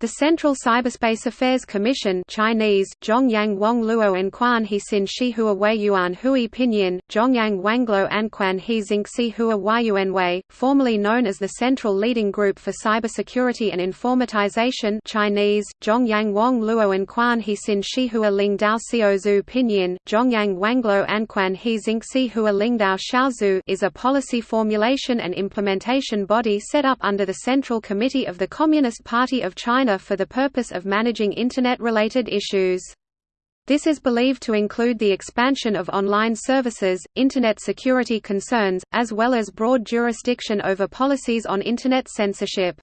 The Central Cyberspace Affairs Commission Chinese, Zhongyang and Quan He Xin Shi Hua Wei Yuan Hui Pinyin, Zhongyang Wanglo and Quan He Xing Si Hua Wei, formerly known as the Central Leading Group for Cybersecurity and Informatization Chinese, Zhongyang Wang Luo and Quan He Xin Shi Hua Ling Dao Xiao Zhu Pinyin, Zhongyang Wanglo and Quan He Xing Si Hua Ling Dao Xiaozhu is a policy formulation and implementation body set up under the Central Committee of the Communist Party of China for the purpose of managing Internet-related issues. This is believed to include the expansion of online services, Internet security concerns, as well as broad jurisdiction over policies on Internet censorship.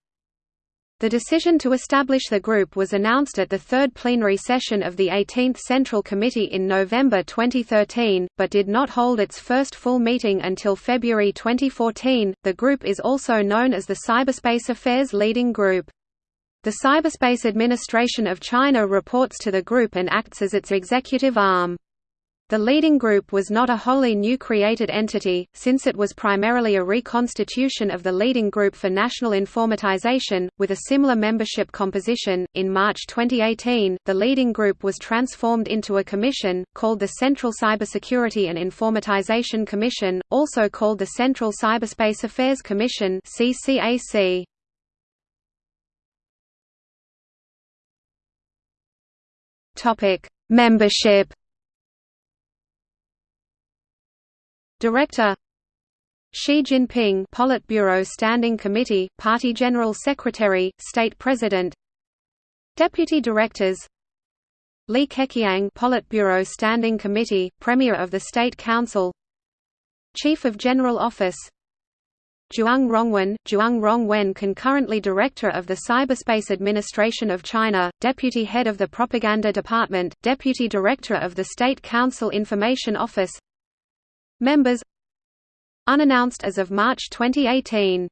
The decision to establish the group was announced at the third plenary session of the 18th Central Committee in November 2013, but did not hold its first full meeting until February 2014. The group is also known as the Cyberspace Affairs Leading Group. The Cyberspace Administration of China reports to the group and acts as its executive arm. The leading group was not a wholly new created entity, since it was primarily a reconstitution of the leading group for national informatization, with a similar membership composition. In March 2018, the leading group was transformed into a commission, called the Central Cybersecurity and Informatization Commission, also called the Central Cyberspace Affairs Commission. CCAC. Topic: Membership. Director Xi Jinping Politburo Standing Committee, Party General Secretary, State President Deputy Directors Li Keqiang Politburo Standing Committee, Premier of the State Council Chief of General Office Zhuang Rongwen, Zhuang Rongwen concurrently Director of the Cyberspace Administration of China, Deputy Head of the Propaganda Department, Deputy Director of the State Council Information Office. Members. Unannounced as of March 2018